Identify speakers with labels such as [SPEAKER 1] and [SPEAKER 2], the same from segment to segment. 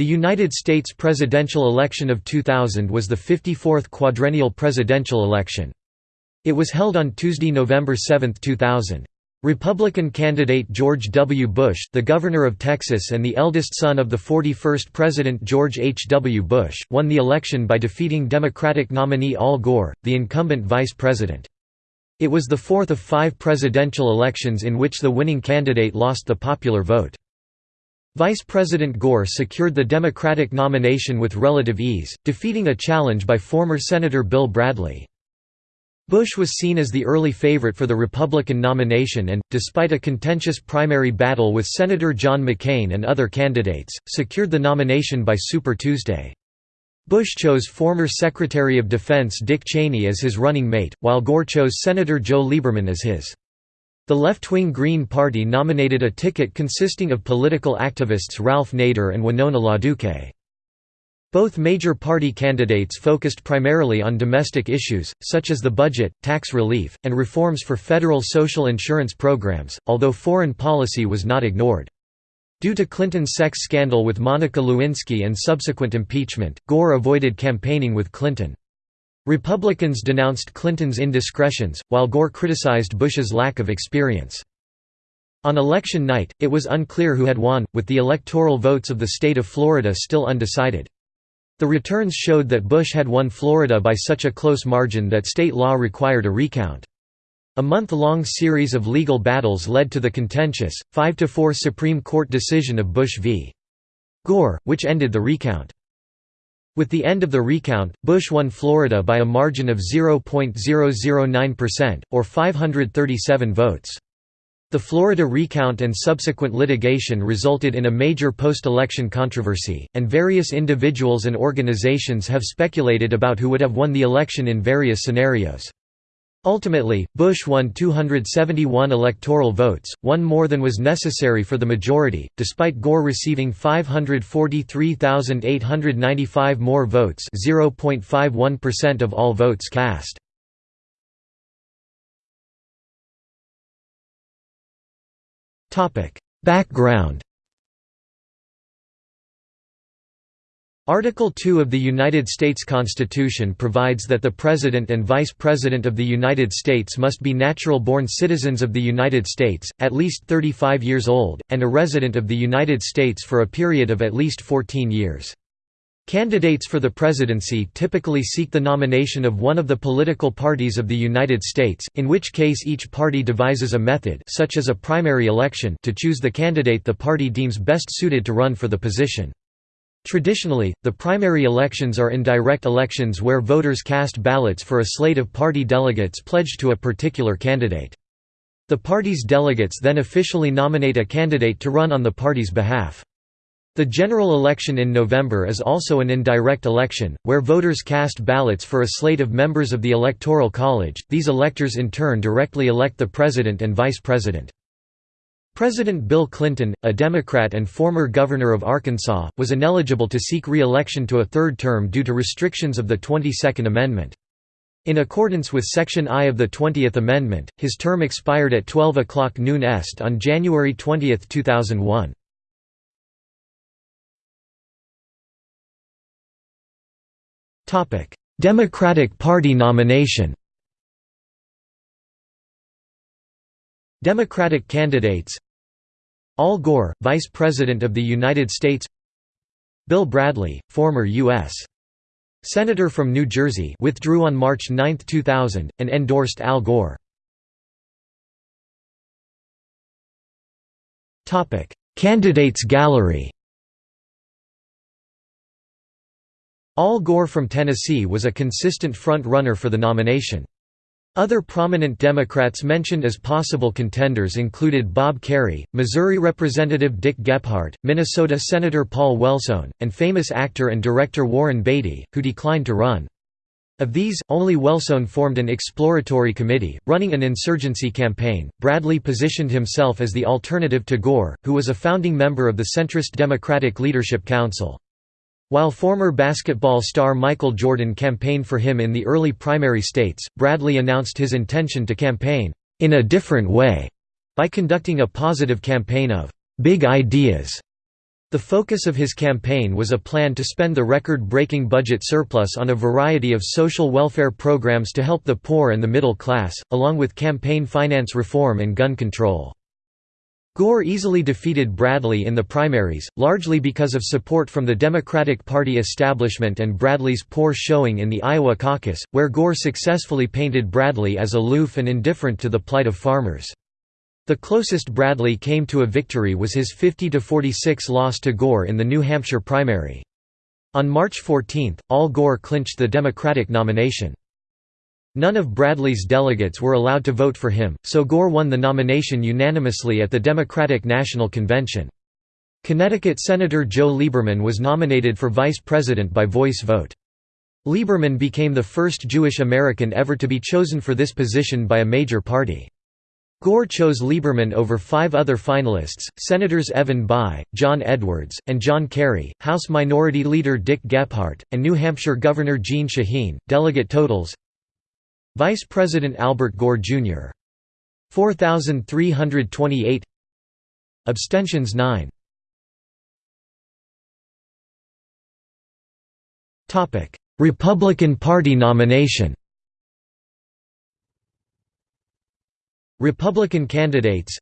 [SPEAKER 1] The United States presidential election of 2000 was the 54th quadrennial presidential election. It was held on Tuesday, November 7, 2000. Republican candidate George W. Bush, the governor of Texas and the eldest son of the 41st President George H. W. Bush, won the election by defeating Democratic nominee Al Gore, the incumbent vice president. It was the fourth of five presidential elections in which the winning candidate lost the popular vote. Vice President Gore secured the Democratic nomination with relative ease, defeating a challenge by former Senator Bill Bradley. Bush was seen as the early favorite for the Republican nomination and, despite a contentious primary battle with Senator John McCain and other candidates, secured the nomination by Super Tuesday. Bush chose former Secretary of Defense Dick Cheney as his running mate, while Gore chose Senator Joe Lieberman as his. The left-wing Green Party nominated a ticket consisting of political activists Ralph Nader and Winona LaDuke. Both major party candidates focused primarily on domestic issues, such as the budget, tax relief, and reforms for federal social insurance programs, although foreign policy was not ignored. Due to Clinton's sex scandal with Monica Lewinsky and subsequent impeachment, Gore avoided campaigning with Clinton. Republicans denounced Clinton's indiscretions, while Gore criticized Bush's lack of experience. On election night, it was unclear who had won, with the electoral votes of the state of Florida still undecided. The returns showed that Bush had won Florida by such a close margin that state law required a recount. A month-long series of legal battles led to the contentious, 5–4 Supreme Court decision of Bush v. Gore, which ended the recount. With the end of the recount, Bush won Florida by a margin of 0.009%, or 537 votes. The Florida recount and subsequent litigation resulted in a major post-election controversy, and various individuals and organizations have speculated about who would have won the election in various scenarios. Ultimately, Bush won 271 electoral votes, one more than was necessary for the majority, despite Gore receiving 543,895 more votes 0.51% of all votes cast. Background Article 2 of the United States Constitution provides that the President and Vice President of the United States must be natural-born citizens of the United States, at least 35 years old, and a resident of the United States for a period of at least 14 years. Candidates for the presidency typically seek the nomination of one of the political parties of the United States, in which case each party devises a method such as a primary election to choose the candidate the party deems best suited to run for the position. Traditionally, the primary elections are indirect elections where voters cast ballots for a slate of party delegates pledged to a particular candidate. The party's delegates then officially nominate a candidate to run on the party's behalf. The general election in November is also an indirect election, where voters cast ballots for a slate of members of the Electoral College. These electors in turn directly elect the president and vice president. President Bill Clinton, a Democrat and former governor of Arkansas, was ineligible to seek re-election to a third term due to restrictions of the 22nd Amendment. In accordance with Section I of the 20th Amendment, his term expired at 12 o'clock noon est on January 20, 2001. Democratic Party nomination Democratic candidates Al Gore, Vice President of the United States Bill Bradley, former U.S. Senator from New Jersey withdrew on March 9, 2000, and endorsed Al Gore. Candidates gallery Al Gore from Tennessee was a consistent front-runner for the nomination. Other prominent Democrats mentioned as possible contenders included Bob Kerrey, Missouri Representative Dick Gephardt, Minnesota Senator Paul Wellstone, and famous actor and director Warren Beatty, who declined to run. Of these, only Wellstone formed an exploratory committee, running an insurgency campaign. Bradley positioned himself as the alternative to Gore, who was a founding member of the centrist Democratic Leadership Council. While former basketball star Michael Jordan campaigned for him in the early primary states, Bradley announced his intention to campaign, "...in a different way", by conducting a positive campaign of "...big ideas", The focus of his campaign was a plan to spend the record-breaking budget surplus on a variety of social welfare programs to help the poor and the middle class, along with campaign finance reform and gun control. Gore easily defeated Bradley in the primaries, largely because of support from the Democratic Party establishment and Bradley's poor showing in the Iowa caucus, where Gore successfully painted Bradley as aloof and indifferent to the plight of farmers. The closest Bradley came to a victory was his 50–46 loss to Gore in the New Hampshire primary. On March 14, Al Gore clinched the Democratic nomination. None of Bradley's delegates were allowed to vote for him, so Gore won the nomination unanimously at the Democratic National Convention. Connecticut Senator Joe Lieberman was nominated for vice president by voice vote. Lieberman became the first Jewish American ever to be chosen for this position by a major party. Gore chose Lieberman over five other finalists, Senators Evan Bayh, John Edwards, and John Kerry, House Minority Leader Dick Gephardt, and New Hampshire Governor Jeanne Shaheen. Delegate totals Vice President Albert Gore, Jr. 4,328 Abstentions 9 Republican Party nomination. Republican candidates.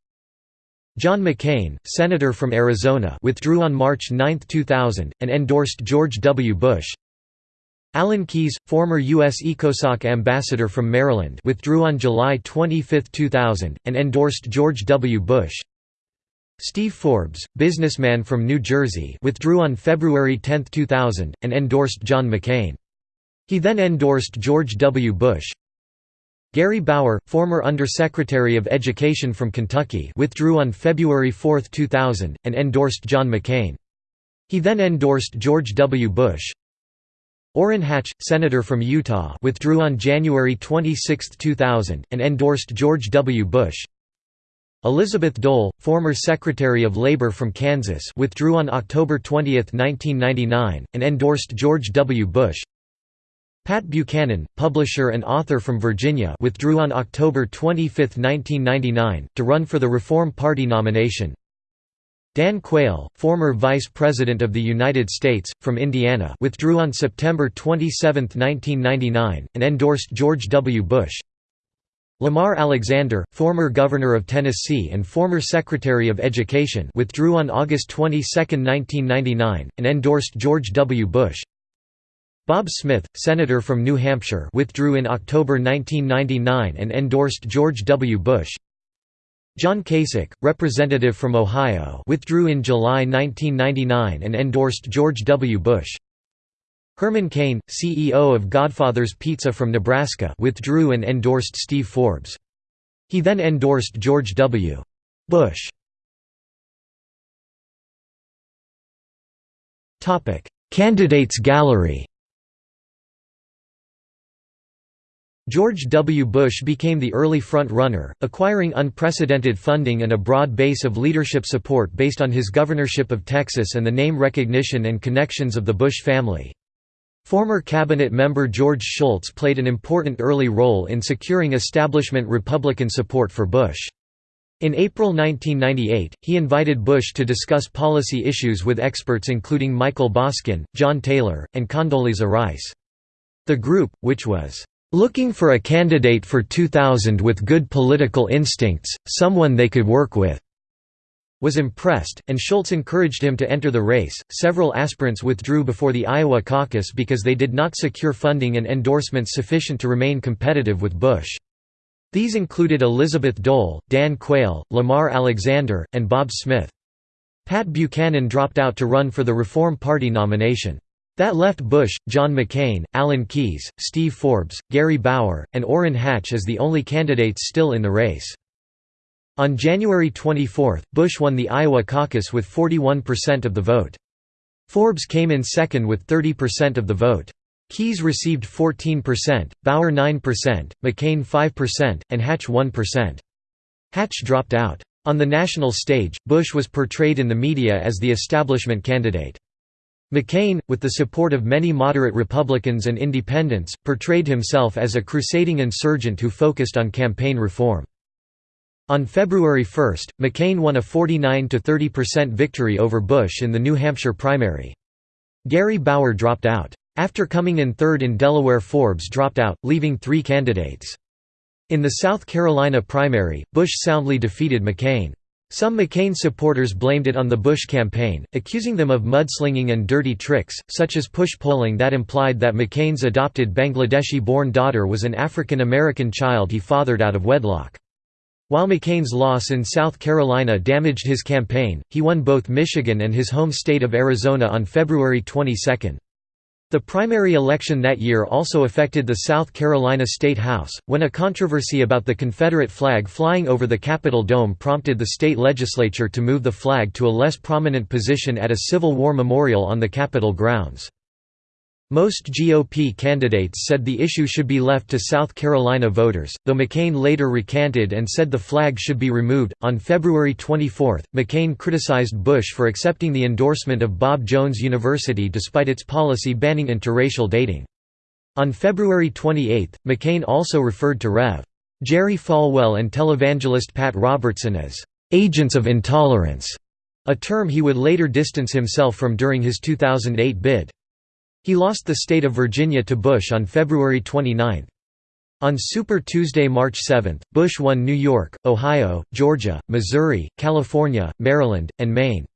[SPEAKER 1] John McCain, Senator from Arizona withdrew on March 9, 2000, and endorsed George W. Bush Alan Keyes, former U.S. ECOSOC ambassador from Maryland withdrew on July 25, 2000, and endorsed George W. Bush Steve Forbes, businessman from New Jersey withdrew on February 10, 2000, and endorsed John McCain. He then endorsed George W. Bush Gary Bauer, former Undersecretary of Education from Kentucky withdrew on February 4, 2000, and endorsed John McCain. He then endorsed George W. Bush. Orrin Hatch, Senator from Utah withdrew on January 26, 2000, and endorsed George W. Bush. Elizabeth Dole, former Secretary of Labor from Kansas withdrew on October 20, 1999, and endorsed George W. Bush. Pat Buchanan, publisher and author from Virginia withdrew on October 25, 1999, to run for the Reform Party nomination. Dan Quayle, former Vice President of the United States, from Indiana withdrew on September 27, 1999, and endorsed George W. Bush. Lamar Alexander, former Governor of Tennessee and former Secretary of Education withdrew on August 22, 1999, and endorsed George W. Bush. Bob Smith, Senator from New Hampshire withdrew in October 1999 and endorsed George W. Bush. John Kasich, Representative from Ohio withdrew in July 1999 and endorsed George W. Bush. Herman Cain, CEO of Godfather's Pizza from Nebraska withdrew and endorsed Steve Forbes. He then endorsed George W. Bush. Candidates gallery George W. Bush became the early front-runner, acquiring unprecedented funding and a broad base of leadership support based on his governorship of Texas and the name recognition and connections of the Bush family. Former cabinet member George Shultz played an important early role in securing establishment Republican support for Bush. In April 1998, he invited Bush to discuss policy issues with experts including Michael Boskin, John Taylor, and Condoleezza Rice. The group, which was Looking for a candidate for 2000 with good political instincts, someone they could work with was impressed, and Shultz encouraged him to enter the race. Several aspirants withdrew before the Iowa caucus because they did not secure funding and endorsements sufficient to remain competitive with Bush. These included Elizabeth Dole, Dan Quayle, Lamar Alexander, and Bob Smith. Pat Buchanan dropped out to run for the Reform Party nomination. That left Bush, John McCain, Alan Keyes, Steve Forbes, Gary Bauer, and Orrin Hatch as the only candidates still in the race. On January 24, Bush won the Iowa caucus with 41% of the vote. Forbes came in second with 30% of the vote. Keyes received 14%, Bauer 9%, McCain 5%, and Hatch 1%. Hatch dropped out. On the national stage, Bush was portrayed in the media as the establishment candidate. McCain, with the support of many moderate Republicans and independents, portrayed himself as a crusading insurgent who focused on campaign reform. On February 1, McCain won a 49–30% victory over Bush in the New Hampshire primary. Gary Bauer dropped out. After coming in third in Delaware Forbes dropped out, leaving three candidates. In the South Carolina primary, Bush soundly defeated McCain. Some McCain supporters blamed it on the Bush campaign, accusing them of mudslinging and dirty tricks, such as push polling that implied that McCain's adopted Bangladeshi-born daughter was an African American child he fathered out of wedlock. While McCain's loss in South Carolina damaged his campaign, he won both Michigan and his home state of Arizona on February 22. The primary election that year also affected the South Carolina State House, when a controversy about the Confederate flag flying over the Capitol dome prompted the state legislature to move the flag to a less prominent position at a Civil War memorial on the Capitol grounds. Most GOP candidates said the issue should be left to South Carolina voters, though McCain later recanted and said the flag should be removed. On February 24, McCain criticized Bush for accepting the endorsement of Bob Jones University despite its policy banning interracial dating. On February 28, McCain also referred to Rev. Jerry Falwell and televangelist Pat Robertson as agents of intolerance, a term he would later distance himself from during his 2008 bid. He lost the state of Virginia to Bush on February 29. On Super Tuesday, March 7, Bush won New York, Ohio, Georgia, Missouri, California, Maryland, and Maine.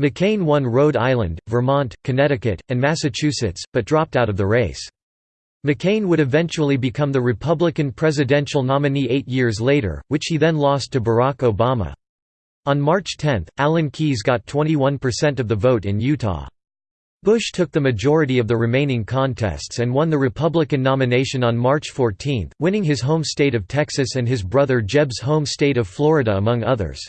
[SPEAKER 1] McCain won Rhode Island, Vermont, Connecticut, and Massachusetts, but dropped out of the race. McCain would eventually become the Republican presidential nominee eight years later, which he then lost to Barack Obama. On March 10, Alan Keyes got 21% of the vote in Utah. Bush took the majority of the remaining contests and won the Republican nomination on March 14, winning his home state of Texas and his brother Jeb's home state of Florida among others.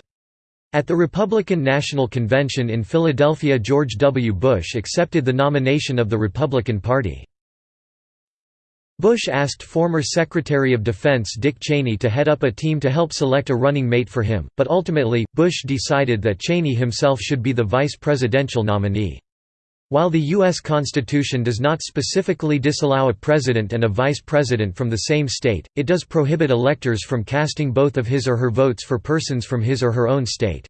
[SPEAKER 1] At the Republican National Convention in Philadelphia George W. Bush accepted the nomination of the Republican Party. Bush asked former Secretary of Defense Dick Cheney to head up a team to help select a running mate for him, but ultimately, Bush decided that Cheney himself should be the vice presidential nominee. While the U.S. Constitution does not specifically disallow a president and a vice president from the same state, it does prohibit electors from casting both of his or her votes for persons from his or her own state.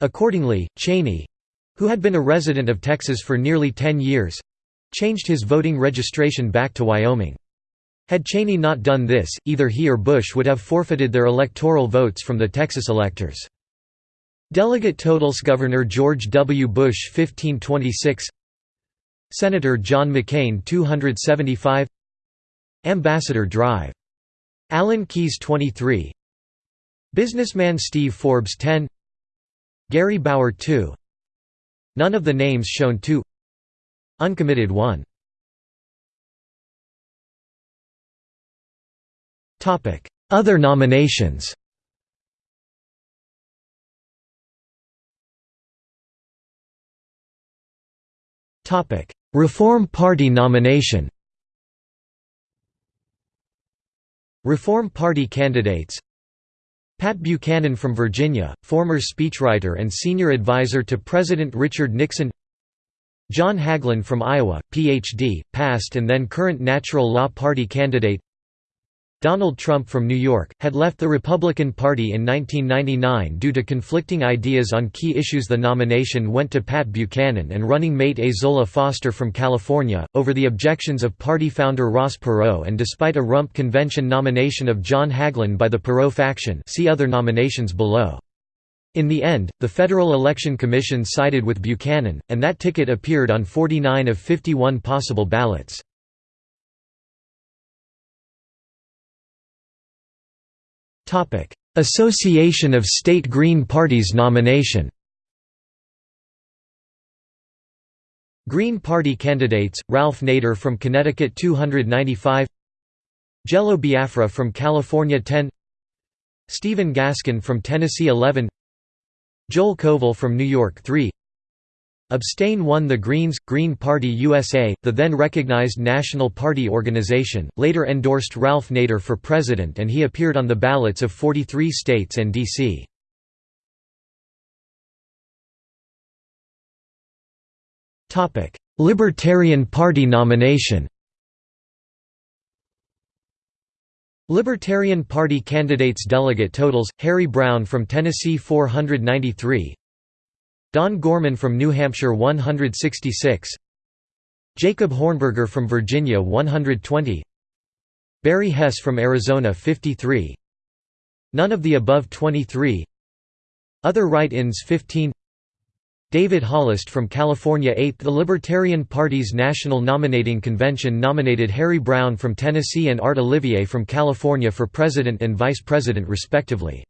[SPEAKER 1] Accordingly, Cheney—who had been a resident of Texas for nearly ten years—changed his voting registration back to Wyoming. Had Cheney not done this, either he or Bush would have forfeited their electoral votes from the Texas electors. Delegate totals Governor George W. Bush 1526 Senator John McCain 275 Ambassador Drive. Alan Keyes 23 Businessman Steve Forbes 10 Gary Bauer 2 None of the names shown 2 Uncommitted 1 Other nominations. Topic: Reform Party nomination. Reform Party candidates. Pat Buchanan from Virginia, former speechwriter and senior advisor to President Richard Nixon. John Hagelin from Iowa, Ph.D., past and then current Natural Law Party candidate Donald Trump from New York, had left the Republican Party in 1999 due to conflicting ideas on key issues The nomination went to Pat Buchanan and running mate Ezola Foster from California, over the objections of party founder Ross Perot and despite a rump convention nomination of John Hagelin by the Perot faction see other nominations below. In the end, the Federal Election Commission sided with Buchanan, and that ticket appeared on 49 of 51 possible ballots. Association of State Green Parties nomination. Green Party candidates, Ralph Nader from Connecticut 295 Jello Biafra from California 10 Stephen Gaskin from Tennessee 11 Joel Kovel from New York 3 Abstain won the Greens. Green Party USA, the then recognized National Party organization, later endorsed Ralph Nader for president and he appeared on the ballots of 43 states and D.C. Libertarian Party nomination Libertarian Party candidates delegate totals, Harry Browne from Tennessee 493 Don Gorman from New Hampshire 166 Jacob Hornberger from Virginia 120 Barry Hess from Arizona 53 None of the above 23 Other write-ins 15 David Hollist from California 8 The Libertarian Party's National Nominating Convention nominated Harry Browne from Tennessee and Art Olivier from California for president and vice president respectively.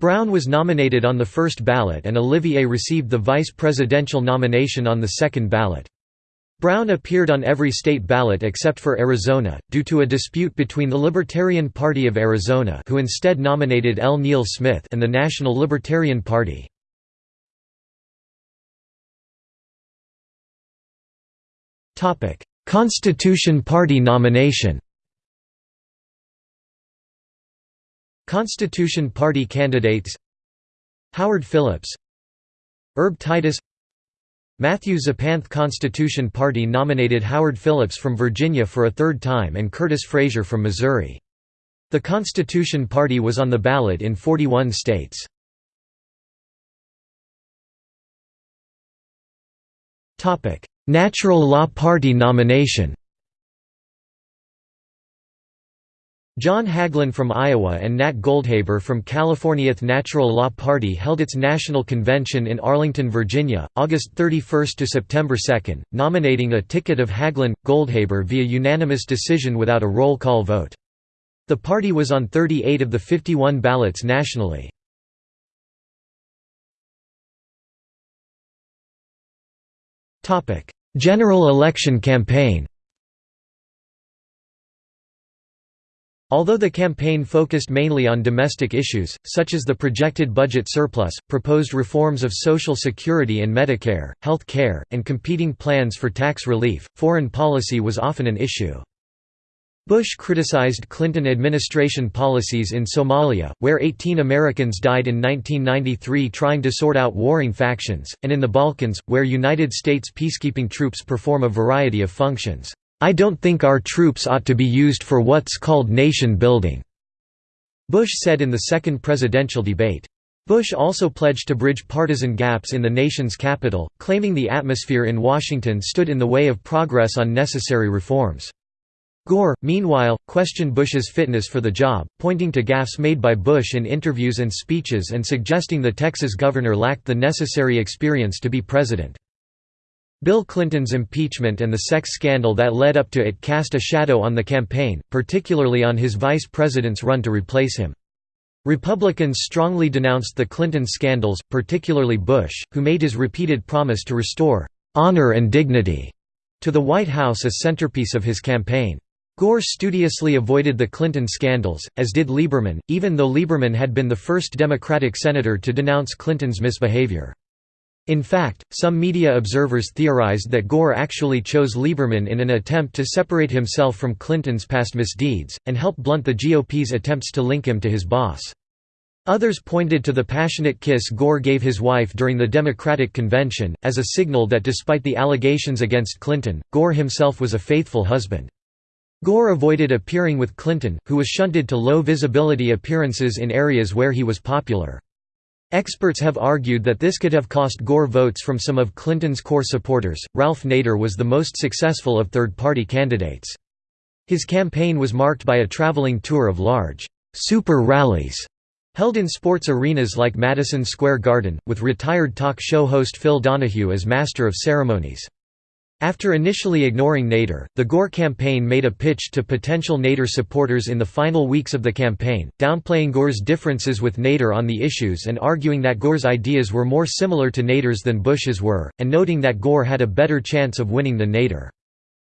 [SPEAKER 1] Browne was nominated on the first ballot and Olivier received the vice presidential nomination on the second ballot. Browne appeared on every state ballot except for Arizona, due to a dispute between the Libertarian Party of Arizona who instead nominated L. Neil Smith and the National Libertarian Party. Constitution Party nomination Constitution Party candidates Howard Phillips Herb Titus Matthew Zupan Constitution Party nominated Howard Phillips from Virginia for a third time and Curtis Frazier from Missouri. The Constitution Party was on the ballot in 41 states. Natural Law Party nomination John Hagelin from Iowa and Nat Goldhaber from California's Natural Law Party held its national convention in Arlington, Virginia, August 31 to September 2, nominating a ticket of Hagelin Goldhaber via unanimous decision without a roll call vote. The party was on 38 of the 51 ballots nationally. General election campaign Although the campaign focused mainly on domestic issues, such as the projected budget surplus, proposed reforms of Social Security and Medicare, health care, and competing plans for tax relief, foreign policy was often an issue. Bush criticized Clinton administration policies in Somalia, where 18 Americans died in 1993 trying to sort out warring factions, and in the Balkans, where United States peacekeeping troops perform a variety of functions. I don't think our troops ought to be used for what's called nation building," Bush said in the second presidential debate. Bush also pledged to bridge partisan gaps in the nation's capital, claiming the atmosphere in Washington stood in the way of progress on necessary reforms. Gore, meanwhile, questioned Bush's fitness for the job, pointing to gaffes made by Bush in interviews and speeches and suggesting the Texas governor lacked the necessary experience to be president. Bill Clinton's impeachment and the sex scandal that led up to it cast a shadow on the campaign, particularly on his vice president's run to replace him. Republicans strongly denounced the Clinton scandals, particularly Bush, who made his repeated promise to restore "...honor and dignity." to the White House a centerpiece of his campaign. Gore studiously avoided the Clinton scandals, as did Lieberman, even though Lieberman had been the first Democratic senator to denounce Clinton's misbehavior. In fact, some media observers theorized that Gore actually chose Lieberman in an attempt to separate himself from Clinton's past misdeeds, and help blunt the GOP's attempts to link him to his boss. Others pointed to the passionate kiss Gore gave his wife during the Democratic convention, as a signal that despite the allegations against Clinton, Gore himself was a faithful husband. Gore avoided appearing with Clinton, who was shunted to low-visibility appearances in areas where he was popular. Experts have argued that this could have cost Gore votes from some of Clinton's core supporters. Ralph Nader was the most successful of third-party candidates. His campaign was marked by a traveling tour of large super rallies held in sports arenas like Madison Square Garden, with retired talk show host Phil Donahue as master of ceremonies. After initially ignoring Nader, the Gore campaign made a pitch to potential Nader supporters in the final weeks of the campaign, downplaying Gore's differences with Nader on the issues and arguing that Gore's ideas were more similar to Nader's than Bush's were, and noting that Gore had a better chance of winning than Nader.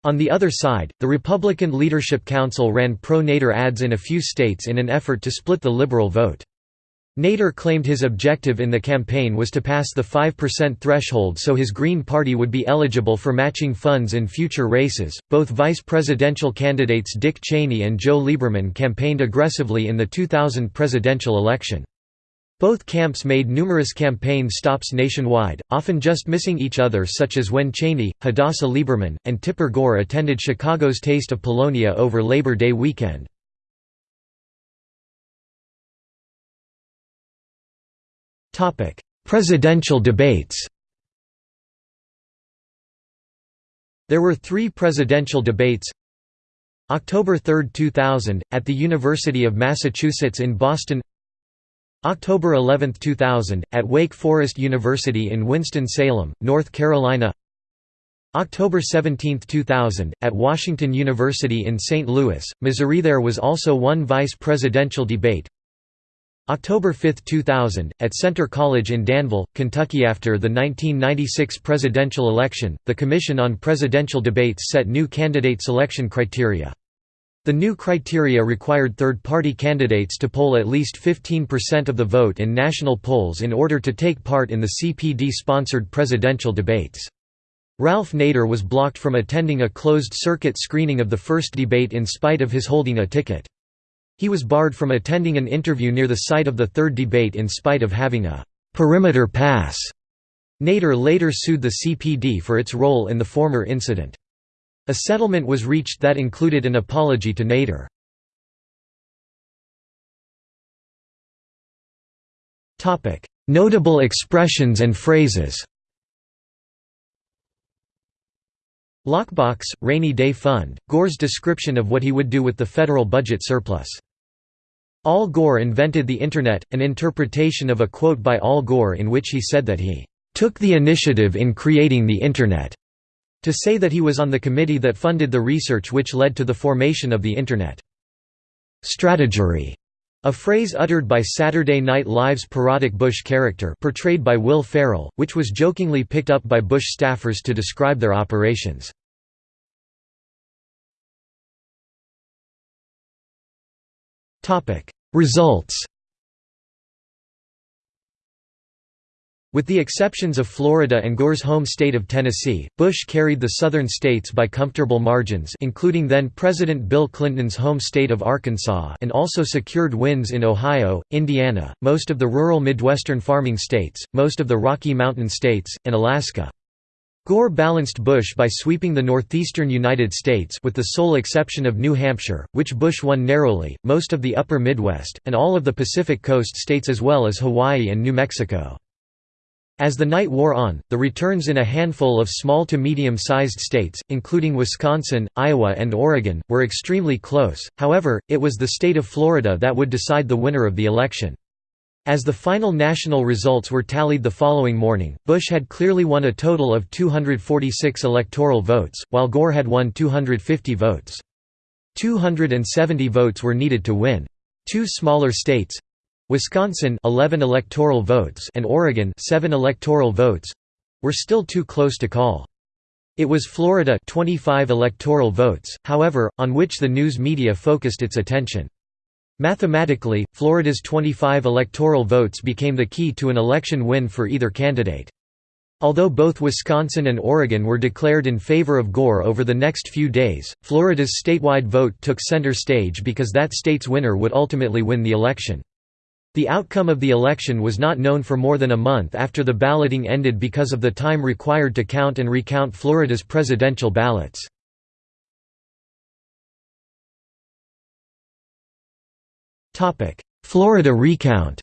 [SPEAKER 1] On the other side, the Republican Leadership Council ran pro-Nader ads in a few states in an effort to split the liberal vote. Nader claimed his objective in the campaign was to pass the 5% threshold so his Green Party would be eligible for matching funds in future races. Both vice presidential candidates Dick Cheney and Joe Lieberman campaigned aggressively in the 2000 presidential election. Both camps made numerous campaign stops nationwide, often just missing each other such as when Cheney, Hadassah Lieberman, and Tipper Gore attended Chicago's Taste of Polonia over Labor Day weekend. Presidential debates There were three presidential debates October 3, 2000, at the University of Massachusetts in Boston October 11, 2000, at Wake Forest University in Winston-Salem, North Carolina October 17, 2000, at Washington University in St. Louis, Missouri There was also one vice presidential debate October 5, 2000, at Centre College in Danville, Kentucky After the 1996 presidential election, the Commission on Presidential Debates set new candidate selection criteria. The new criteria required third-party candidates to poll at least 15% of the vote in national polls in order to take part in the CPD-sponsored presidential debates. Ralph Nader was blocked from attending a closed-circuit screening of the first debate in spite of his holding a ticket. He was barred from attending an interview near the site of the third debate in spite of having a «perimeter pass». Nader later sued the CPD for its role in the former incident. A settlement was reached that included an apology to Nader. Notable expressions and phrases Lockbox, Rainy Day Fund, Gore's description of what he would do with the federal budget surplus. Al Gore invented the Internet, an interpretation of a quote by Al Gore in which he said that he "...took the initiative in creating the Internet." to say that he was on the committee that funded the research which led to the formation of the Internet. Strategery, a phrase uttered by Saturday Night Live's parodic Bush character portrayed by Will Ferrell, which was jokingly picked up by Bush staffers to describe their operations. Results With the exceptions of Florida and Gore's home state of Tennessee, Bush carried the southern states by comfortable margins including then-President Bill Clinton's home state of Arkansas and also secured wins in Ohio, Indiana, most of the rural Midwestern farming states, most of the Rocky Mountain states, and Alaska. Gore balanced Bush by sweeping the northeastern United States with the sole exception of New Hampshire, which Bush won narrowly, most of the upper Midwest, and all of the Pacific Coast states as well as Hawaii and New Mexico. As the night wore on, the returns in a handful of small to medium-sized states, including Wisconsin, Iowa and Oregon, were extremely close, however, it was the state of Florida that would decide the winner of the election. As the final national results were tallied the following morning, Bush had clearly won a total of 246 electoral votes, while Gore had won 250 votes. 270 votes were needed to win. Two smaller states Wisconsin 11 electoral votes and Oregon 7 electoral votes were still too close to call. It was Florida 25 electoral votes, however, on which the news media focused its attention. Mathematically, Florida's 25 electoral votes became the key to an election win for either candidate. Although both Wisconsin and Oregon were declared in favor of Gore over the next few days, Florida's statewide vote took center stage because that state's winner would ultimately win the election. The outcome of the election was not known for more than a month after the balloting ended because of the time required to count and recount Florida's presidential ballots. Florida recount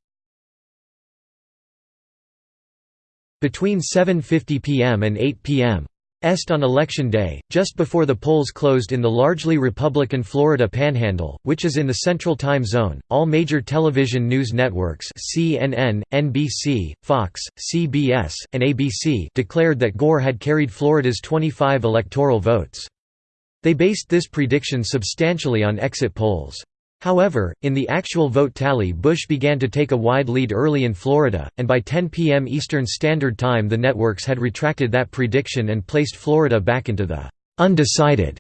[SPEAKER 1] Between 7.50 p.m. and 8 p.m. Est on Election Day, just before the polls closed in the largely Republican Florida Panhandle, which is in the Central Time Zone, all major television news networks CNN, NBC, Fox, CBS, and ABC declared that Gore had carried Florida's 25 electoral votes. They based this prediction substantially on exit polls. However, in the actual vote tally Bush began to take a wide lead early in Florida, and by 10 p.m. Eastern Standard Time the networks had retracted that prediction and placed Florida back into the «undecided»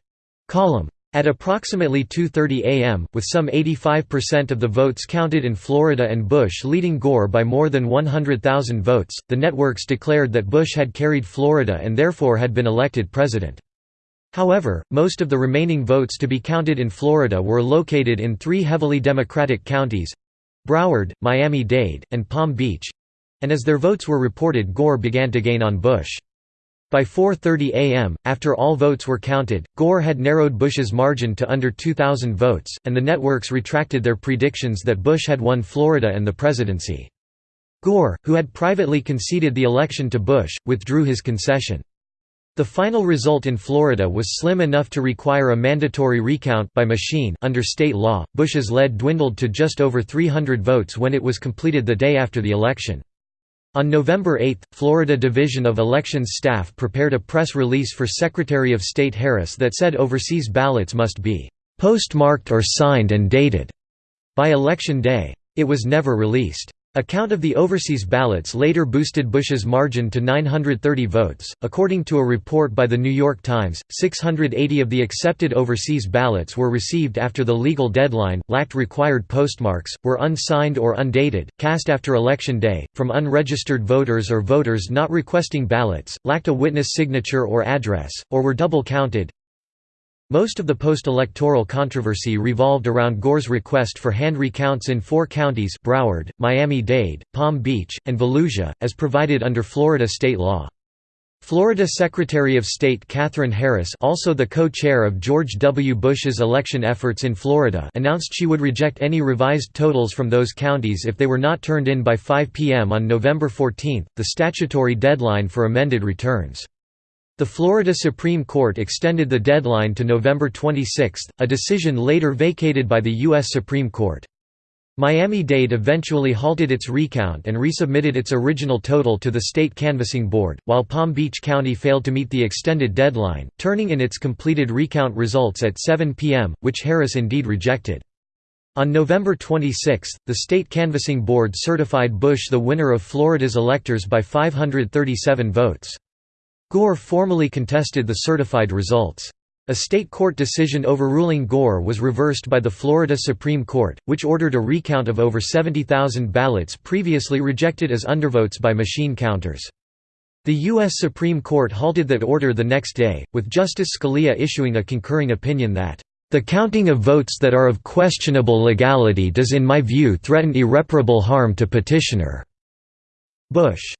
[SPEAKER 1] column. At approximately 2.30 am, with some 85% of the votes counted in Florida and Bush leading Gore by more than 100,000 votes, the networks declared that Bush had carried Florida and therefore had been elected president. However, most of the remaining votes to be counted in Florida were located in three heavily Democratic counties—Broward, Miami-Dade, and Palm Beach—and as their votes were reported Gore began to gain on Bush. By 4.30 am, after all votes were counted, Gore had narrowed Bush's margin to under 2,000 votes, and the networks retracted their predictions that Bush had won Florida and the presidency. Gore, who had privately conceded the election to Bush, withdrew his concession. The final result in Florida was slim enough to require a mandatory recount by machine under state law. Bush's lead dwindled to just over 300 votes when it was completed the day after the election. On November 8, Florida Division of Elections staff prepared a press release for Secretary of State Harris that said overseas ballots must be postmarked or signed and dated by election day. It was never released. A count of the overseas ballots later boosted Bush's margin to 930 votes. According to a report by The New York Times, 680 of the accepted overseas ballots were received after the legal deadline, lacked required postmarks, were unsigned or undated, cast after Election Day, from unregistered voters or voters not requesting ballots, lacked a witness signature or address, or were double counted, most of the post-electoral controversy revolved around Gore's request for hand recounts in four counties Broward, Miami-Dade, Palm Beach, and Volusia, as provided under Florida state law. Florida Secretary of State Katherine Harris also the co-chair of George W. Bush's election efforts in Florida announced she would reject any revised totals from those counties if they were not turned in by 5 p.m. on November 14, the statutory deadline for amended returns. The Florida Supreme Court extended the deadline to November 26, a decision later vacated by the U.S. Supreme Court. Miami-Dade eventually halted its recount and resubmitted its original total to the state canvassing board, while Palm Beach County failed to meet the extended deadline, turning in its completed recount results at 7 p.m., which Harris indeed rejected. On November 26, the state canvassing board certified Bush the winner of Florida's electors by 537 votes. Gore formally contested the certified results. A state court decision overruling Gore was reversed by the Florida Supreme Court, which ordered a recount of over 70,000 ballots previously rejected as undervotes by machine counters. The U.S. Supreme Court halted that order the next day, with Justice Scalia issuing a concurring opinion that, "...the counting of votes that are of questionable legality does in my view threaten irreparable harm to petitioner." Bush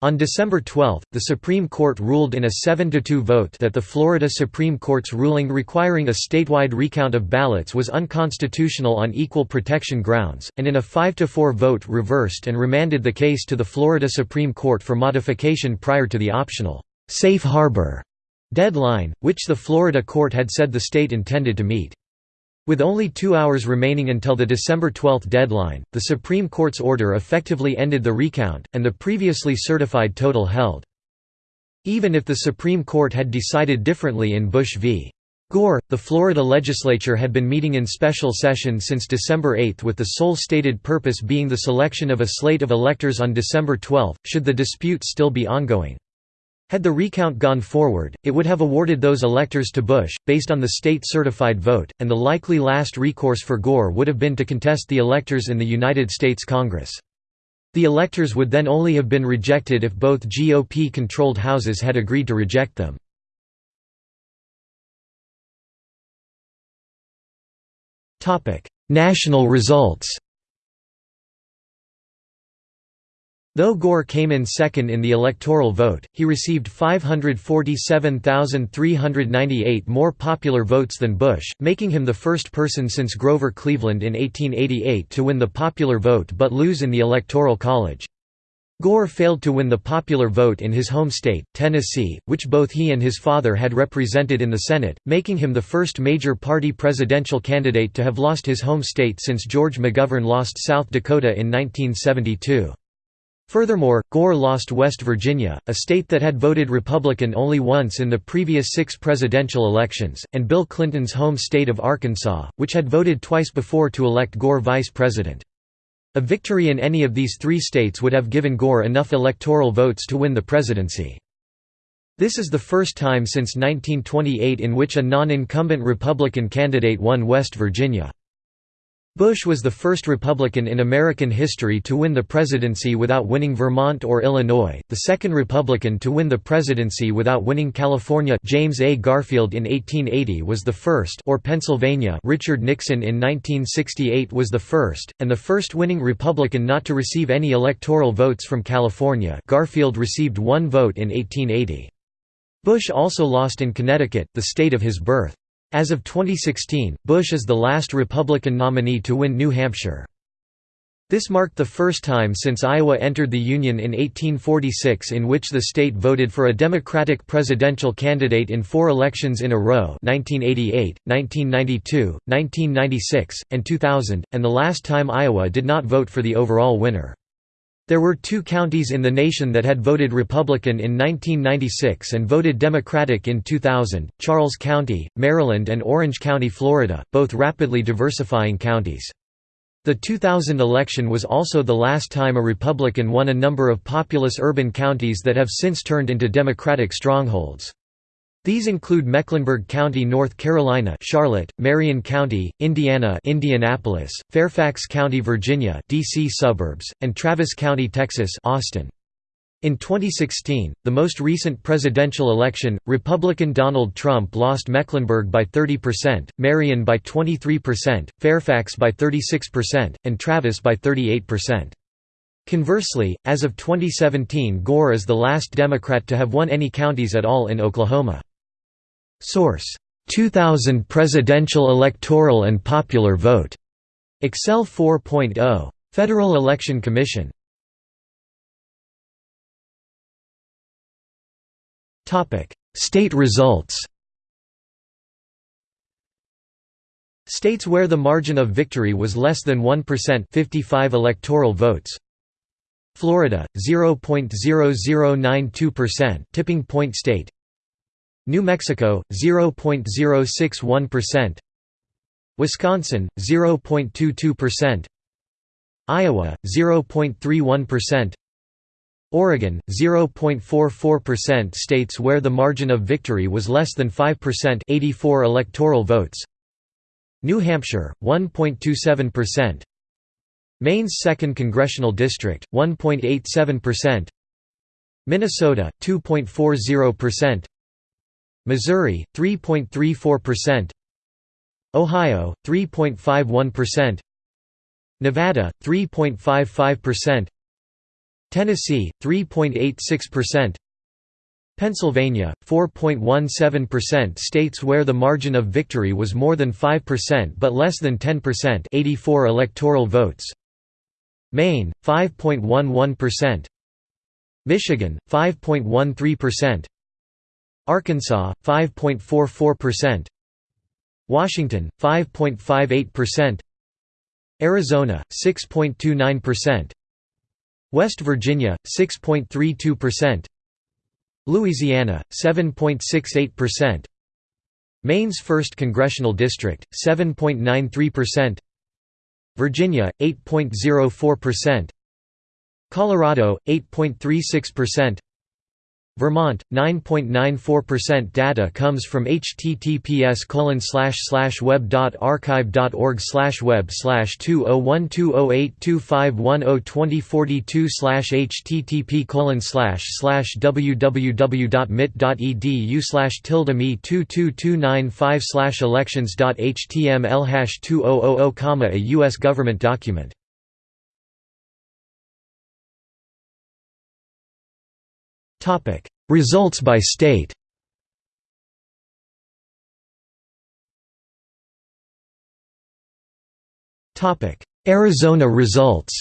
[SPEAKER 1] on December 12, the Supreme Court ruled in a 7–2 vote that the Florida Supreme Court's ruling requiring a statewide recount of ballots was unconstitutional on equal protection grounds, and in a 5–4 vote reversed and remanded the case to the Florida Supreme Court for modification prior to the optional «safe harbor» deadline, which the Florida court had said the state intended to meet. With only two hours remaining until the December 12 deadline, the Supreme Court's order effectively ended the recount, and the previously certified total held. Even if the Supreme Court had decided differently in Bush v. Gore, the Florida legislature had been meeting in special session since December 8 with the sole stated purpose being the selection of a slate of electors on December 12, should the dispute still be ongoing. Had the recount gone forward, it would have awarded those electors to Bush, based on the state-certified vote, and the likely last recourse for Gore would have been to contest the electors in the United States Congress. The electors would then only have been rejected if both GOP-controlled houses had agreed to reject them. National results Though Gore came in second in the electoral vote, he received 547,398 more popular votes than Bush, making him the first person since Grover Cleveland in 1888 to win the popular vote but lose in the Electoral College. Gore failed to win the popular vote in his home state, Tennessee, which both he and his father had represented in the Senate, making him the first major party presidential candidate to have lost his home state since George McGovern lost South Dakota in 1972. Furthermore, Gore lost West Virginia, a state that had voted Republican only once in the previous six presidential elections, and Bill Clinton's home state of Arkansas, which had voted twice before to elect Gore vice president. A victory in any of these three states would have given Gore enough electoral votes to win the presidency. This is the first time since 1928 in which a non-incumbent Republican candidate won West Virginia. Bush was the first Republican in American history to win the presidency without winning Vermont or Illinois, the second Republican to win the presidency without winning California James A. Garfield in 1880 was the first or Pennsylvania Richard Nixon in 1968 was the first, and the first winning Republican not to receive any electoral votes from California Garfield received one vote in 1880. Bush also lost in Connecticut, the state of his birth. As of 2016, Bush is the last Republican nominee to win New Hampshire. This marked the first time since Iowa entered the Union in 1846 in which the state voted for a Democratic presidential candidate in four elections in a row 1988, 1992, 1996, and 2000, and the last time Iowa did not vote for the overall winner. There were two counties in the nation that had voted Republican in 1996 and voted Democratic in 2000, Charles County, Maryland and Orange County, Florida, both rapidly diversifying counties. The 2000 election was also the last time a Republican won a number of populous urban counties that have since turned into Democratic strongholds. These include Mecklenburg County, North Carolina, Charlotte, Marion County, Indiana, Indianapolis, Fairfax County, Virginia, DC suburbs, and Travis County, Texas, Austin. In 2016, the most recent presidential election, Republican Donald Trump lost Mecklenburg by 30%, Marion by 23%, Fairfax by 36%, and Travis by 38%. Conversely, as of 2017 Gore is the last Democrat to have won any counties at all in Oklahoma. Source: 2000 Presidential Electoral and Popular Vote. Excel 4.0. Federal Election Commission. Topic: State results. States where the margin of victory was less than 1% 55 electoral votes. Florida 0.0092% tipping point state. New Mexico 0.061%, Wisconsin 0.22%, Iowa 0.31%, Oregon 0.44% states where the margin of victory was less than 5% 84 electoral votes. New Hampshire 1.27%, Maine's 2nd congressional district 1.87%, Minnesota 2.40%, Missouri 3.34%, Ohio 3.51%, Nevada 3.55%, Tennessee 3.86%, Pennsylvania 4.17% states where the margin of victory was more than 5% but less than 10% 84 electoral votes. Maine 5.11% Michigan 5.13% Arkansas 5.44%, Washington 5.58%, Arizona 6.29%, West Virginia 6.32%, Louisiana 7.68%, Maine's 1st congressional district 7.93%, Virginia 8.04%, Colorado 8.36%, Vermont 9.94% data comes from https web.archive.org web 20120825102042 http www.mit.edu tilde me 22295 elections.html 2000, a U.S. government document Topic: Results by state. Topic: Arizona results.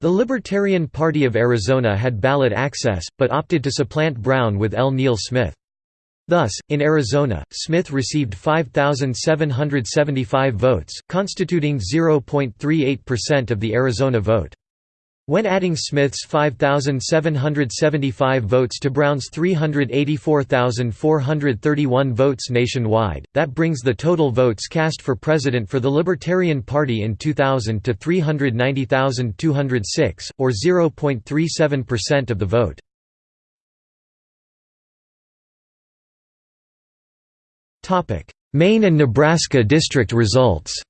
[SPEAKER 1] The Libertarian Party of Arizona had ballot access, but opted to supplant Browne with L. Neil Smith. Thus, in Arizona, Smith received 5,775 votes, constituting 0.38% of the Arizona vote. When adding Smith's 5,775 votes to Browne's 384,431 votes nationwide, that brings the total votes cast for president for the Libertarian Party in 2000 to 390,206, or 0.37% of the vote. Maine and Nebraska district results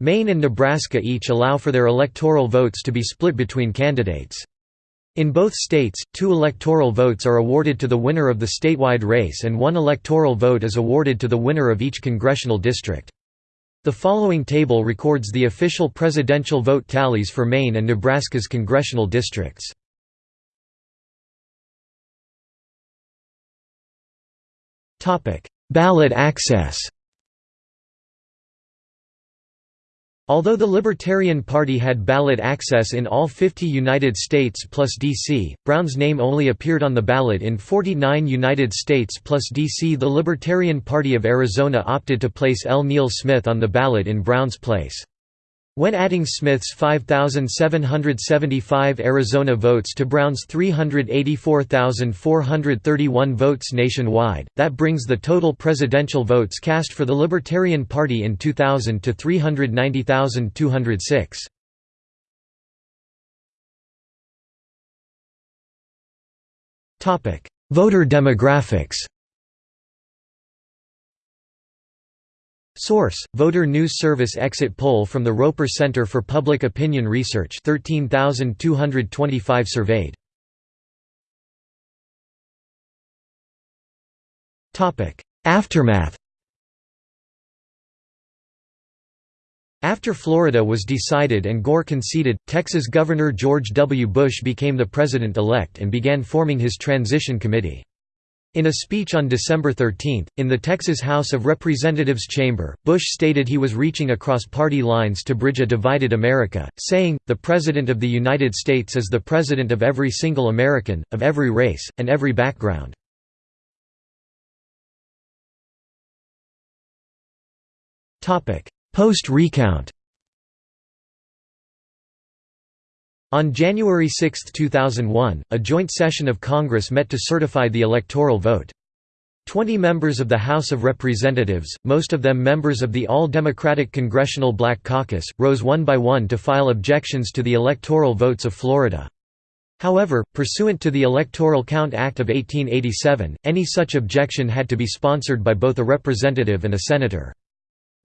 [SPEAKER 1] Maine and Nebraska each allow for their electoral votes to be split between candidates. In both states, two electoral votes are awarded to the winner of the statewide race and one electoral vote is awarded to the winner of each congressional district. The following table records the official presidential vote tallies for Maine and Nebraska's congressional districts. Ballot access Although the Libertarian Party had ballot access in all 50 United States plus D.C., Browne's name only appeared on the ballot in 49 United States plus D.C. The Libertarian Party of Arizona opted to place L. Neil Smith on the ballot in Browne's place. When adding Smith's 5,775 Arizona votes to Browne's 384,431 votes nationwide, that brings the total presidential votes cast for the Libertarian Party in 2000 to 390,206. Voter demographics Source: Voter News Service exit poll from the Roper Center for Public Opinion Research 13,225 surveyed. Topic: Aftermath After Florida was decided and Gore conceded, Texas Governor George W. Bush became the president-elect and began forming his transition committee. In a speech on December 13, in the Texas House of Representatives chamber, Bush stated he was reaching across party lines to bridge a divided America, saying, The President of the United States is the President of every single American, of every race, and every background. Post-recount On January 6, 2001, a joint session of Congress met to certify the electoral vote. Twenty members of the House of Representatives, most of them members of the All-Democratic Congressional Black Caucus, rose one by one to file objections to the electoral votes of Florida. However, pursuant to the Electoral Count Act of 1887, any such objection had to be sponsored by both a representative and a senator.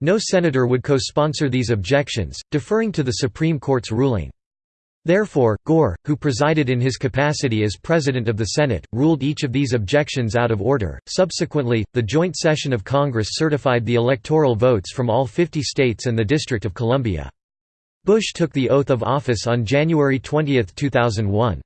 [SPEAKER 1] No senator would co-sponsor these objections, deferring to the Supreme Court's ruling. Therefore, Gore, who presided in his capacity as President of the Senate, ruled each of these objections out of order. Subsequently, the joint session of Congress certified the electoral votes from all 50 states and the District of Columbia. Bush took the oath of office on January 20, 2001.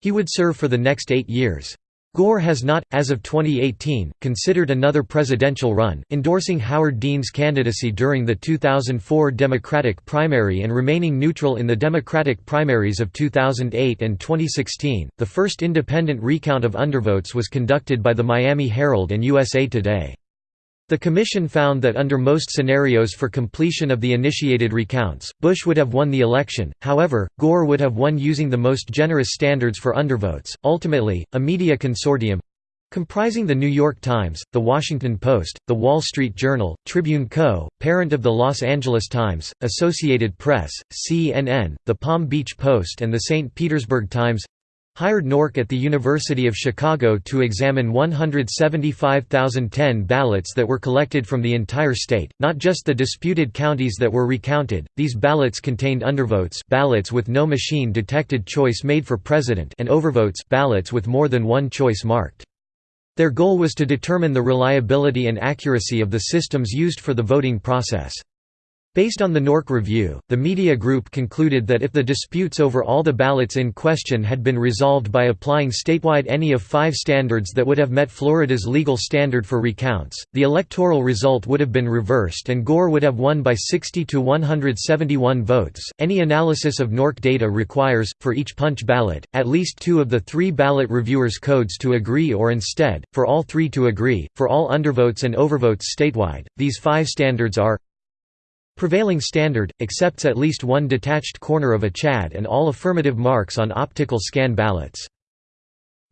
[SPEAKER 1] He would serve for the next eight years. Gore has not, as of 2018, considered another presidential run, endorsing Howard Dean's candidacy during the 2004 Democratic primary and remaining neutral in the Democratic primaries of 2008 and 2016. The first independent recount of undervotes was conducted by the Miami Herald and USA Today. The Commission found that under most scenarios for completion of the initiated recounts, Bush would have won the election, however, Gore would have won using the most generous standards for undervotes. Ultimately, a media consortium comprising The New York Times, The Washington Post, The Wall Street Journal, Tribune Co., parent of The Los Angeles Times, Associated Press, CNN, The Palm Beach Post and The St. Petersburg Times hired NORC at the University of Chicago to examine 175,010 ballots that were collected from the entire state, not just the disputed counties that were recounted. These ballots contained undervotes, ballots with no machine-detected choice made for president, and overvotes, ballots with more than one choice marked. Their goal was to determine the reliability and accuracy of the systems used for the voting process. Based on the NORC review, the media group concluded that if the disputes over all the ballots in question had been resolved by applying statewide any of five standards that would have met Florida's legal standard for recounts, the electoral result would have been reversed and Gore would have won by 60 to 171 votes. Any analysis of NORC data requires, for each punch ballot, at least two of the three ballot reviewers' codes to agree or instead, for all three to agree. For all undervotes and overvotes statewide, these five standards are Prevailing standard, accepts at least one detached corner of a CHAD and all affirmative marks on optical scan ballots.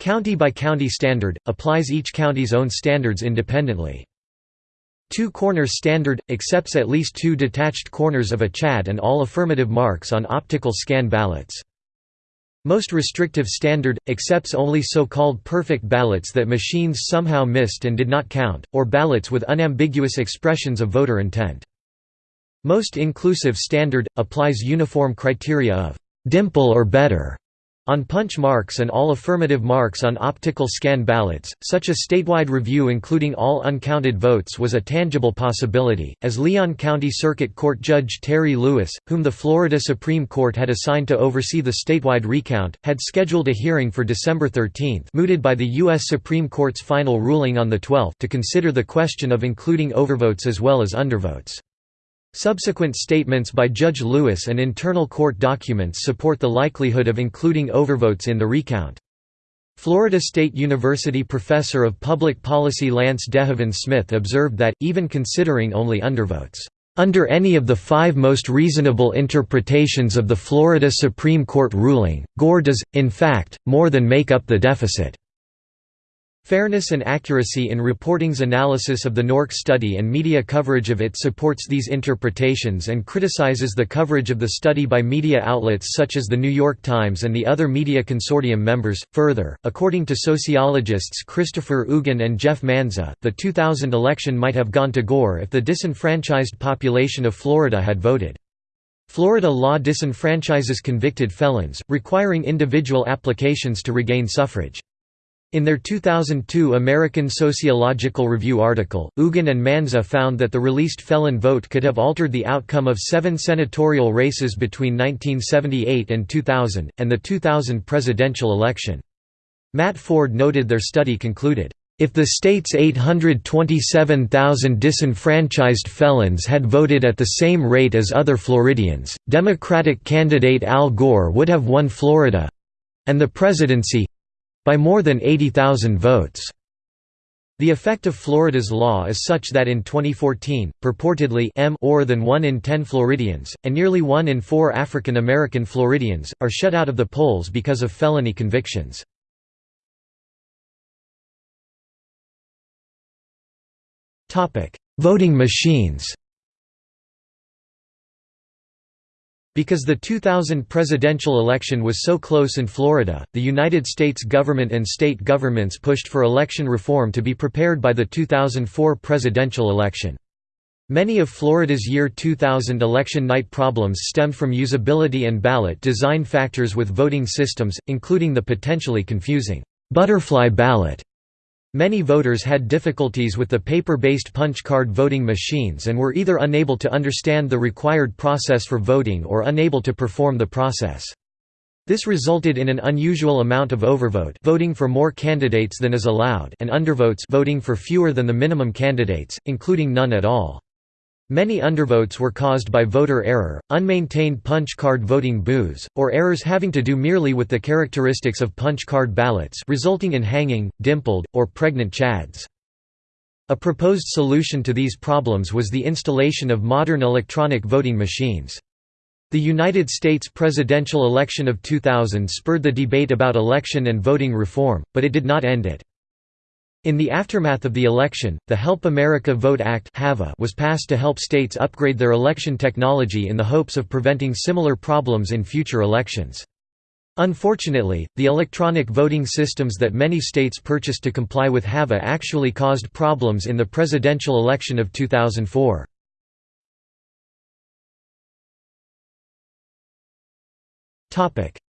[SPEAKER 1] County-by-county standard, applies each county's own standards independently. Two corners standard, accepts at least two detached corners of a CHAD and all affirmative marks on optical scan ballots. Most restrictive standard, accepts only so-called perfect ballots that machines somehow missed and did not count, or ballots with unambiguous expressions of voter intent. Most inclusive standard, applies uniform criteria of «dimple or better» on punch marks and all affirmative marks on optical scan ballots. Such a statewide review including all uncounted votes was a tangible possibility, as Leon County Circuit Court Judge Terry Lewis, whom the Florida Supreme Court had assigned to oversee the statewide recount, had scheduled a hearing for December 13 mooted by the U.S. Supreme Court's final ruling on the 12th to consider the question of including overvotes as well as undervotes. Subsequent statements by Judge Lewis and internal court documents support the likelihood of including overvotes in the recount. Florida State University professor of public policy Lance DeHaven Smith observed that, even considering only undervotes, under any of the five most reasonable interpretations of the Florida Supreme Court ruling, Gore does, in fact, more than make up the deficit. Fairness and accuracy in reporting's analysis of the NORC study and media coverage of it supports these interpretations and criticizes the coverage of the study by media outlets such as The New York Times and the other media consortium members. Further, according to sociologists Christopher Uggen and Jeff Manza, the 2000 election might have gone to Gore if the disenfranchised population of Florida had voted. Florida law disenfranchises convicted felons, requiring individual applications to regain suffrage. In their 2002 American Sociological Review article, Uggen and Manza found that the released felon vote could have altered the outcome of seven senatorial races between 1978 and 2000, and the 2000 presidential election. Matt Ford noted their study concluded, if the state's 827,000 disenfranchised felons had voted at the same rate as other Floridians, Democratic candidate Al Gore would have won Florida—and the presidency, by more than 80,000 votes. The effect of Florida's law is such that in 2014, purportedly m more than 1 in 10 Floridians, and nearly 1 in 4 African American Floridians, are shut out of the polls because of felony convictions. Voting machines Because the 2000 presidential election was so close in Florida, the United States government and state governments pushed for election reform to be prepared by the 2004 presidential election. Many of Florida's year 2000 election night problems stemmed from usability and ballot design factors with voting systems, including the potentially confusing butterfly ballot Many voters had difficulties with the paper-based punch card voting machines and were either unable to understand the required process for voting or unable to perform the process. This resulted in an unusual amount of overvote voting for more candidates than is allowed and undervotes voting for fewer than the minimum candidates, including none at all. Many undervotes were caused by voter error, unmaintained punch card voting booths, or errors having to do merely with the characteristics of punch card ballots resulting in hanging, dimpled, or pregnant chads. A proposed solution to these problems was the installation of modern electronic voting machines. The United States presidential election of 2000 spurred the debate about election and voting reform, but it did not end it. In the aftermath of the election, the Help America Vote Act was passed to help states upgrade their election technology in the hopes of preventing similar problems in future elections. Unfortunately, the electronic voting systems that many states purchased to comply with HAVA actually caused problems in the presidential election of 2004.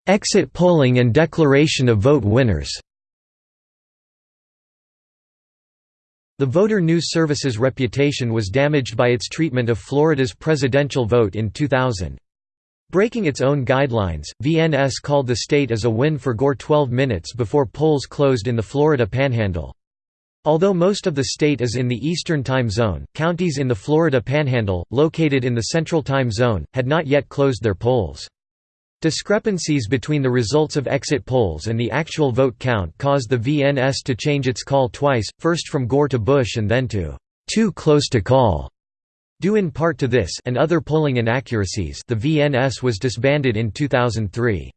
[SPEAKER 1] Exit polling and declaration of vote winners The Voter News Service's reputation was damaged by its treatment of Florida's presidential vote in 2000. Breaking its own guidelines, VNS called the state as a win for Gore 12 minutes before polls closed in the Florida Panhandle. Although most of the state is in the Eastern Time Zone, counties in the Florida Panhandle, located in the Central Time Zone, had not yet closed their polls. Discrepancies between the results of exit polls and the actual vote count caused the VNS to change its call twice, first from Gore to Bush and then to too close to call. Due in part to this and other polling inaccuracies the VNS was disbanded in 2003.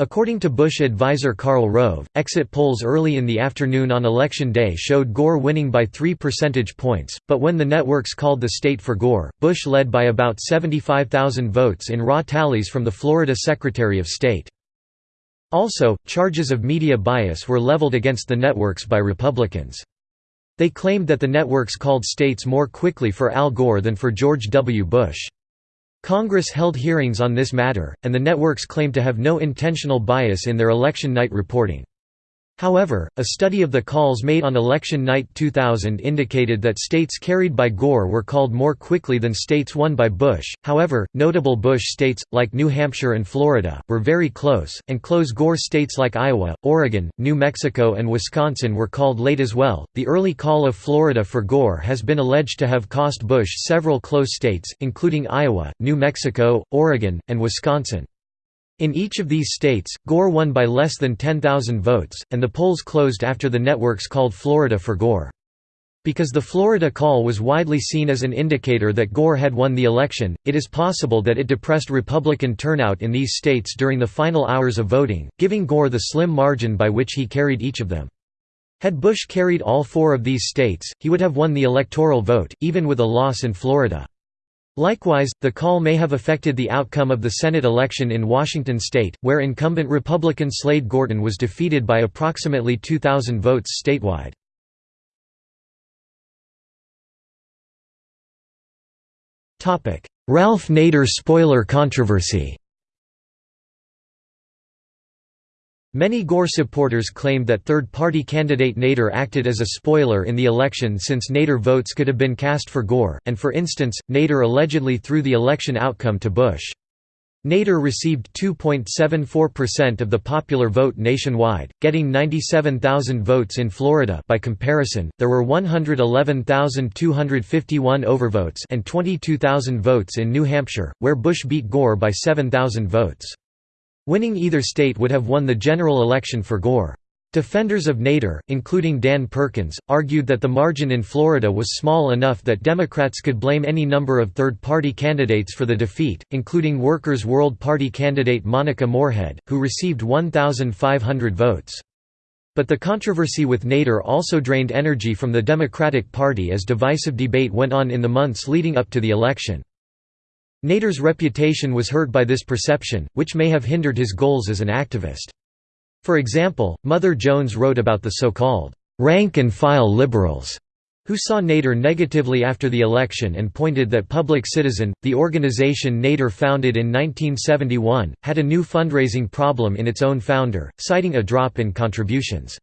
[SPEAKER 1] According to Bush advisor Karl Rove, exit polls early in the afternoon on Election Day showed Gore winning by 3 percentage points, but when the networks called the state for Gore, Bush led by about 75,000 votes in raw tallies from the Florida Secretary of State. Also, charges of media bias were leveled against the networks by Republicans. They claimed that the networks called states more quickly for Al Gore than for George W. Bush. Congress held hearings on this matter, and the networks claimed to have no intentional bias in their election night reporting. However, a study of the calls made on election night 2000 indicated that states carried by Gore were called more quickly than states won by Bush. However, notable Bush states, like New Hampshire and Florida, were very close, and close Gore states like Iowa, Oregon, New Mexico, and Wisconsin were called late as well. The early call of Florida for Gore has been alleged to have cost Bush several close states, including Iowa, New Mexico, Oregon, and Wisconsin. In each of these states, Gore won by less than 10,000 votes, and the polls closed after the networks called Florida for Gore. Because the Florida call was widely seen as an indicator that Gore had won the election, it is possible that it depressed Republican turnout in these states during the final hours of voting, giving Gore the slim margin by which he carried each of them. Had Bush carried all four of these states, he would have won the electoral vote, even with a loss in Florida. Likewise, the call may have affected the outcome of the Senate election in Washington state, where incumbent Republican Slade Gorton was defeated by approximately 2,000 votes statewide. Ralph Nader spoiler controversy Many Gore supporters claimed that third-party candidate Nader acted as a spoiler in the election since Nader votes could have been cast for Gore, and for instance, Nader allegedly threw the election outcome to Bush. Nader received 2.74% of the popular vote nationwide, getting 97,000 votes in Florida by comparison, there were 111,251 overvotes and 22,000 votes in New Hampshire, where Bush beat Gore by 7,000 votes. Winning either state would have won the general election for Gore. Defenders of Nader, including Dan Perkins, argued that the margin in Florida was small enough that Democrats could blame any number of third-party candidates for the defeat, including Workers' World Party candidate Monica Moorehead, who received 1,500 votes. But the controversy with Nader also drained energy from the Democratic Party as divisive debate went on in the months leading up to the election. Nader's reputation was hurt by this perception, which may have hindered his goals as an activist. For example, Mother Jones wrote about the so-called rank-and-file liberals who saw Nader negatively after the election and pointed that Public Citizen, the organization Nader founded in 1971, had a new fundraising problem in its own founder, citing a drop in contributions.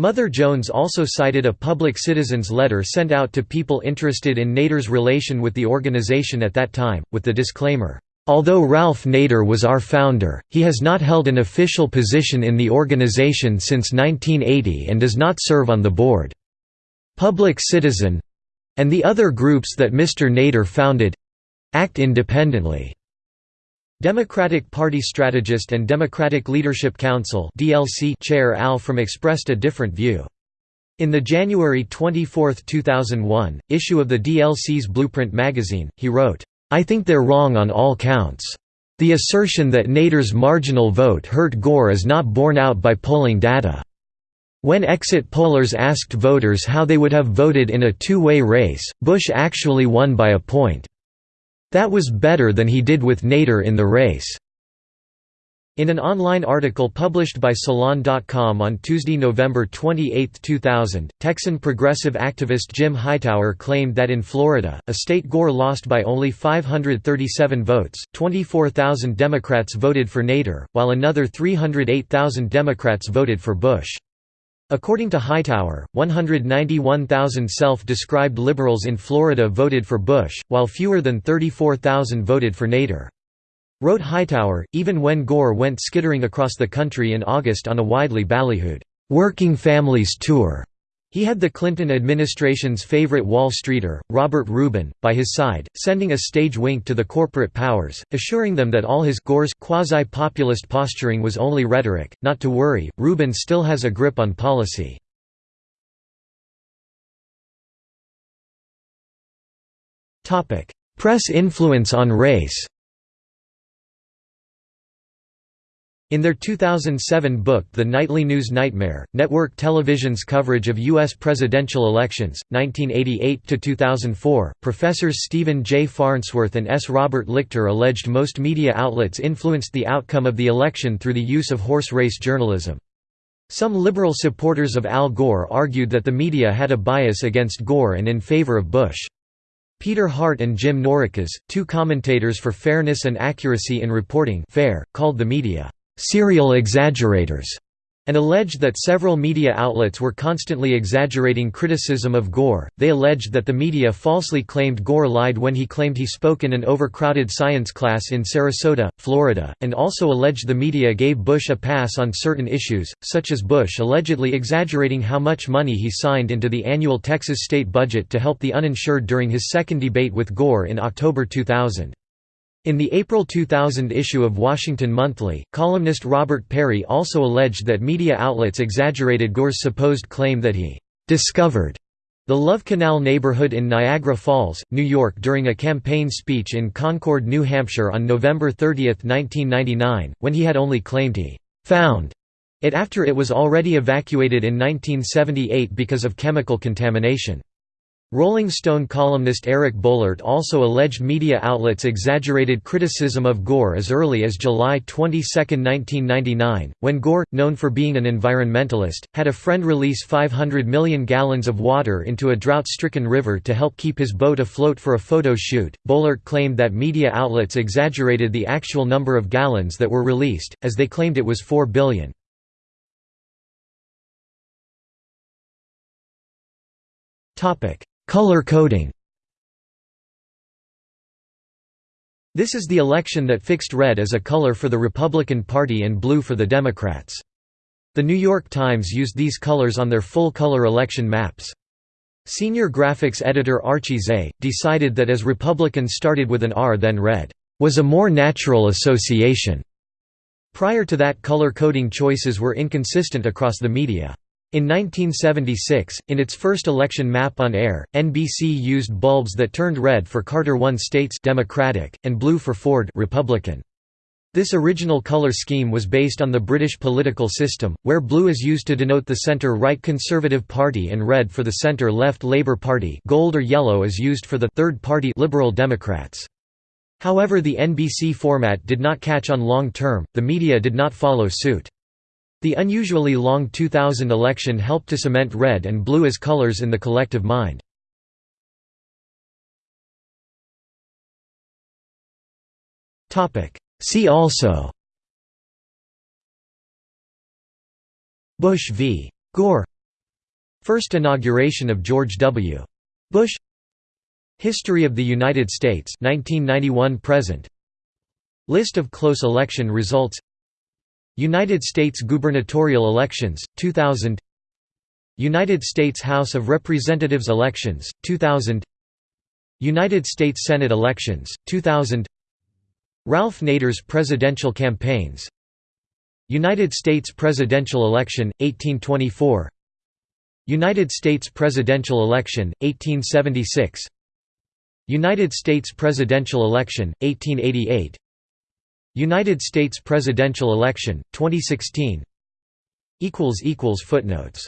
[SPEAKER 1] Mother Jones also cited a public citizen's letter sent out to people interested in Nader's relation with the organization at that time, with the disclaimer, "...although Ralph Nader was our founder, he has not held an official position in the organization since 1980 and does not serve on the board. Public Citizen—and the other groups that Mr. Nader founded—act independently." Democratic Party strategist and Democratic Leadership Council (DLC) chair Al From expressed a different view. In the January 24, 2001, issue of the DLC's Blueprint magazine, he wrote, "I think they're wrong on all counts. The assertion that Nader's marginal vote hurt Gore is not borne out by polling data. When exit pollers asked voters how they would have voted in a two-way race, Bush actually won by a point. That was better than he did with Nader in the race. In an online article published by Salon.com on Tuesday, November 28, 2000, Texan progressive activist Jim Hightower claimed that in Florida, a state Gore lost by only 537 votes, 24,000 Democrats voted for Nader, while another 308,000 Democrats voted for Bush. According to Hightower, 191,000 self-described liberals in Florida voted for Bush, while fewer than 34,000 voted for Nader. Wrote Hightower, even when Gore went skittering across the country in August on a widely ballyhooed, "'Working Families Tour' He had the Clinton administration's favorite Wall Streeter, Robert Rubin, by his side, sending a stage wink to the corporate powers, assuring them that all his Gore's quasi-populist posturing was only rhetoric, not to worry, Rubin still has a grip on policy. Press influence on race In their 2007 book The Nightly News Nightmare, network television's coverage of U.S. presidential elections, 1988–2004, professors Stephen J. Farnsworth and S. Robert Lichter alleged most media outlets influenced the outcome of the election through the use of horse race journalism. Some liberal supporters of Al Gore argued that the media had a bias against Gore and in favor of Bush. Peter Hart and Jim Naureckas, two commentators for fairness and accuracy in reporting FAIR, called the media serial exaggerators, and alleged that several media outlets were constantly exaggerating criticism of Gore. They alleged that the media falsely claimed Gore lied when he claimed he spoke in an overcrowded science class in Sarasota, Florida, and also alleged the media gave Bush a pass on certain issues, such as Bush allegedly exaggerating how much money he signed into the annual Texas state budget to help the uninsured during his second debate with Gore in October 2000. In the April 2000 issue of Washington Monthly, columnist Robert Parry also alleged that media outlets exaggerated Gore's supposed claim that he «discovered» the Love Canal neighborhood in Niagara Falls, New York during a campaign speech in Concord, New Hampshire on November 30, 1999, when he had only claimed he «found» it after it was already evacuated in 1978 because of chemical contamination. Rolling Stone columnist Eric Boehlert also alleged media outlets exaggerated criticism of Gore as early as July 22, 1999, when Gore, known for being an environmentalist, had a friend release 500 million gallons of water into a drought-stricken river to help keep his boat afloat for a photo shoot. Boehlert claimed that media outlets exaggerated the actual number of gallons that were released, as they claimed it was 4 billion. Topic: Color coding This is the election that fixed red as a color for the Republican Party and blue for the Democrats. The New York Times used these colors on their full-color election maps. Senior graphics editor Archie Tse, decided that as Republicans started with an R then red, was a more natural association. Prior to that color coding choices were inconsistent across the media. In 1976, in its first election map on air, NBC used bulbs that turned red for Carter I states Democratic, and blue for Ford Republican. This original color scheme was based on the British political system, where blue is used to denote the centre-right Conservative Party and red for the centre-left Labour Party gold or yellow is used for the third party Liberal Democrats. However the NBC format did not catch on long term, the media did not follow suit. The unusually long 2000 election helped to cement red and blue as colors in the collective mind. See also Bush v. Gore First inauguration of George W. Bush History of the United States 1991 present List of close election results United States gubernatorial elections, 2000 United States House of Representatives elections, 2000 United States Senate elections, 2000 Ralph Nader's presidential campaigns. United States presidential election, 1824 United States presidential election, 1876 United States presidential election, 1888 United States presidential election, 2016 Footnotes